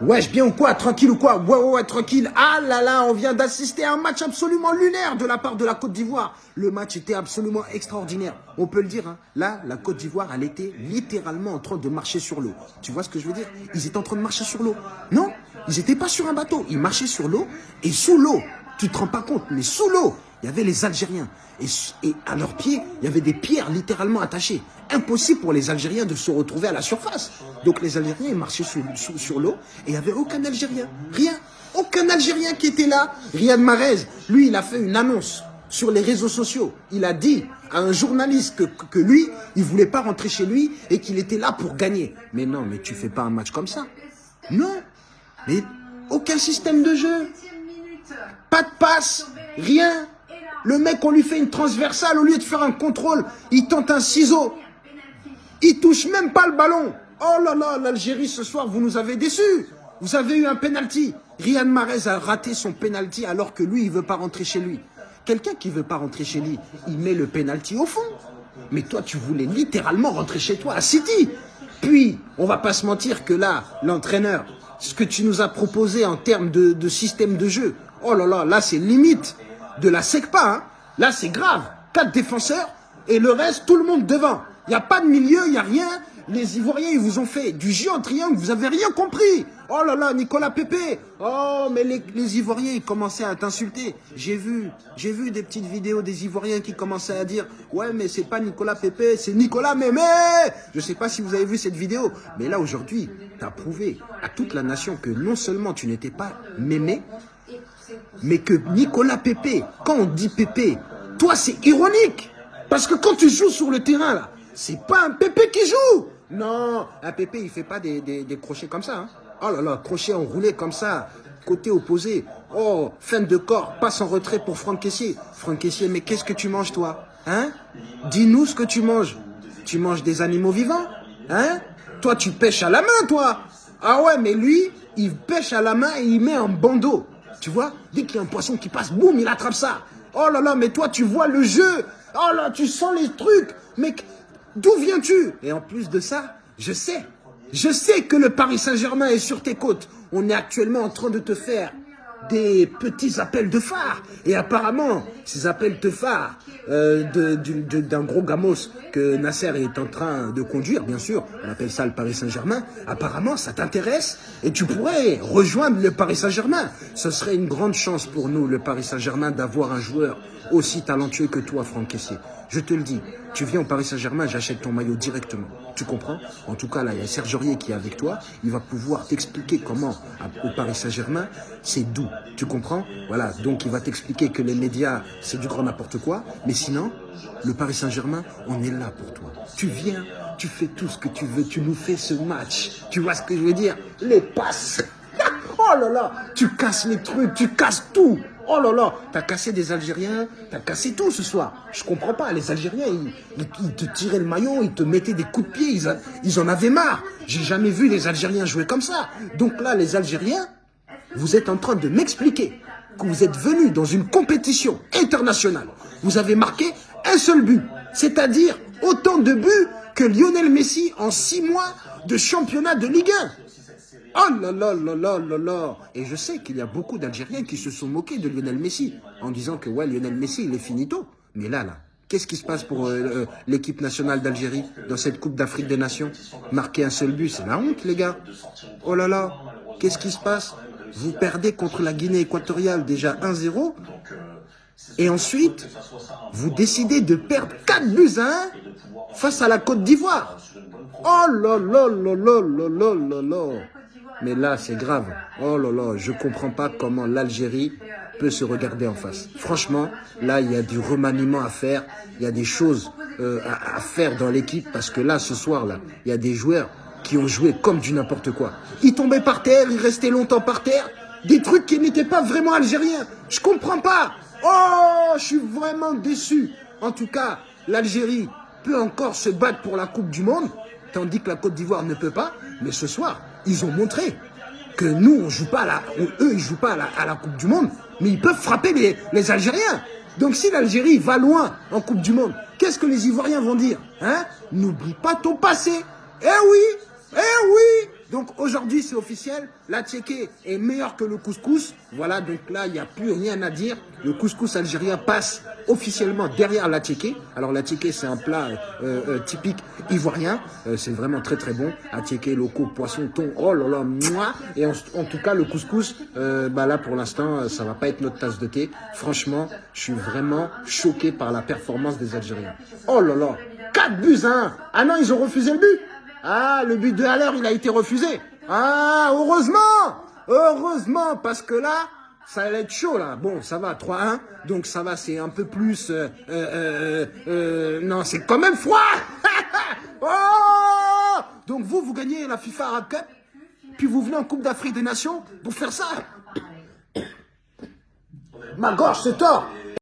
Wesh, bien ou quoi Tranquille ou quoi Ouais, ouais, ouais, tranquille. Ah là là, on vient d'assister à un match absolument lunaire de la part de la Côte d'Ivoire. Le match était absolument extraordinaire. On peut le dire, hein. Là, la Côte d'Ivoire, elle était littéralement en train de marcher sur l'eau. Tu vois ce que je veux dire? Ils étaient en train de marcher sur l'eau. Non, ils n'étaient pas sur un bateau. Ils marchaient sur l'eau. Et sous l'eau, tu te rends pas compte, mais sous l'eau, il y avait les Algériens. Et, à leurs pieds, il y avait des pierres littéralement attachées. Impossible pour les Algériens de se retrouver à la surface. Donc les Algériens, marchaient sur, l'eau et il n'y avait aucun Algérien. Rien. Aucun Algérien qui était là. Riyad Mahrez, lui, il a fait une annonce sur les réseaux sociaux. Il a dit à un journaliste que, que lui, il voulait pas rentrer chez lui et qu'il était là pour gagner. Mais non, mais tu fais pas un match comme ça. Non. Mais aucun système de jeu. Pas de passe. Rien. Le mec, on lui fait une transversale, au lieu de faire un contrôle, il tente un ciseau. Il touche même pas le ballon. Oh là là, l'Algérie ce soir, vous nous avez déçus. Vous avez eu un penalty. Riyad Mahrez a raté son penalty alors que lui, il veut pas rentrer chez lui. Quelqu'un qui veut pas rentrer chez lui, il met le penalty au fond. Mais toi, tu voulais littéralement rentrer chez toi à City. Puis, on va pas se mentir que là, l'entraîneur, ce que tu nous as proposé en termes de, de système de jeu, oh là là, là c'est limite de la SECPA. Hein. Là, c'est grave. Quatre défenseurs et le reste, tout le monde devant. Il n'y a pas de milieu, il n'y a rien. Les Ivoiriens, ils vous ont fait du en triangle, vous avez rien compris. Oh là là, Nicolas Pépé. Oh, mais les, les Ivoiriens, ils commençaient à t'insulter. J'ai vu, j'ai vu des petites vidéos des Ivoiriens qui commençaient à dire « Ouais, mais c'est pas Nicolas Pépé, c'est Nicolas Mémé !» Je sais pas si vous avez vu cette vidéo, mais là, aujourd'hui, tu as prouvé à toute la nation que non seulement tu n'étais pas Mémé, mais que Nicolas Pépé, quand on dit Pépé, toi c'est ironique. Parce que quand tu joues sur le terrain là, c'est pas un Pépé qui joue. Non, un Pépé il fait pas des, crochets comme ça. Hein. Oh là là, crochet enroulé comme ça, côté opposé. Oh, fin de corps, passe en retrait pour Franck Caissier. Franck Caissier, mais qu'est-ce que tu manges toi Hein? Dis-nous ce que tu manges. Tu manges des animaux vivants Hein? Toi tu pêches à la main toi Ah ouais, mais lui, il pêche à la main et il met un bandeau. Tu vois Dès qu'il y a un poisson qui passe, boum, il attrape ça. Oh là là, mais toi, tu vois le jeu. Oh là, tu sens les trucs. Mais d'où viens-tu? Et en plus de ça, je sais. Je sais que le Paris Saint-Germain est sur tes côtes. On est actuellement en train de te faire des petits appels de phare. Et apparemment, ces appels de phare euh, d'un gros gamos que Nasser est en train de conduire, bien sûr, on appelle ça le Paris Saint-Germain, apparemment ça t'intéresse et tu pourrais rejoindre le Paris Saint-Germain. Ce serait une grande chance pour nous, le Paris Saint-Germain, d'avoir un joueur aussi talentueux que toi, Franck Kessier. Je te le dis, tu viens au Paris Saint-Germain, j'achète ton maillot directement. Tu comprends? En tout cas, là, il y a Serge Aurier qui est avec toi. Il va pouvoir t'expliquer comment, au Paris Saint-Germain, c'est doux. Tu comprends? Voilà, donc il va t'expliquer que les médias, c'est du grand n'importe quoi. Mais sinon, le Paris Saint-Germain, on est là pour toi. Tu viens, tu fais tout ce que tu veux, tu nous fais ce match. Tu vois ce que je veux dire? Les passes Oh là là Tu casses les trucs, tu casses tout Oh là là, t'as cassé des Algériens, t'as cassé tout ce soir. Je comprends pas, les Algériens, ils, te tiraient le maillot, ils te mettaient des coups de pied, ils, ils en avaient marre. J'ai jamais vu les Algériens jouer comme ça. Donc là, les Algériens, vous êtes en train de m'expliquer que vous êtes venus dans une compétition internationale. Vous avez marqué un seul but, c'est-à-dire autant de buts que Lionel Messi en six mois de championnat de Ligue 1. Oh là là là là là là Et je sais qu'il y a beaucoup d'Algériens qui se sont moqués de Lionel Messi en disant que ouais, Lionel Messi, il est finito. Mais là, là, qu'est-ce qui se passe pour euh, euh, l'équipe nationale d'Algérie dans cette Coupe d'Afrique des Nations? Marquer un seul but, c'est la honte, les gars. Oh là là, qu'est-ce qui se passe? vous perdez contre la Guinée équatoriale déjà 1-0. Et ensuite, vous décidez de perdre 4 buts à 1 face à la Côte d'Ivoire. Oh là là là là là là là Mais là, c'est grave. Oh là là, je comprends pas comment l'Algérie peut se regarder en face. Franchement, là, il y a du remaniement à faire. Il y a des choses euh, à, à, faire dans l'équipe parce que là, ce soir, là, il y a des joueurs qui ont joué comme du n'importe quoi. Ils tombaient par terre, ils restaient longtemps par terre. Des trucs qui n'étaient pas vraiment algériens. Je comprends pas. Oh, je suis vraiment déçu. En tout cas, l'Algérie peut encore se battre pour la Coupe du Monde, tandis que la Côte d'Ivoire ne peut pas. Mais ce soir, ils ont montré que nous, on joue pas à la, eux, ils jouent pas à la, Coupe du Monde, mais ils peuvent frapper les, les Algériens. Donc si l'Algérie va loin en Coupe du Monde, qu'est-ce que les Ivoiriens vont dire hein? N'oublie pas ton passé. Eh oui, eh oui Donc aujourd'hui, c'est officiel. La est meilleure que le couscous. Voilà, donc là, il n'y a plus rien à dire. Le couscous algérien passe officiellement derrière la. Alors la c'est un plat euh, euh, typique ivoirien. Euh, c'est vraiment très très bon. La tchéké, loco, poisson, thon, oh là là, moi. Et en, tout cas, le couscous, bah là pour l'instant, ça va pas être notre tasse de thé. Franchement, je suis vraiment choqué par la performance des Algériens. Oh là là, 4 buts à 1. Ah non, ils ont refusé le but. Ah, le but de Haller, il a été refusé. Ah, heureusement Heureusement, parce que là, ça allait être chaud là. Bon, ça va, 3-1. Donc ça va, c'est un peu plus... Euh, euh, euh, non, c'est quand même froid oh Donc vous, vous gagnez la FIFA Arab Cup, puis vous venez en Coupe d'Afrique des Nations pour faire ça. Ma gorge se tord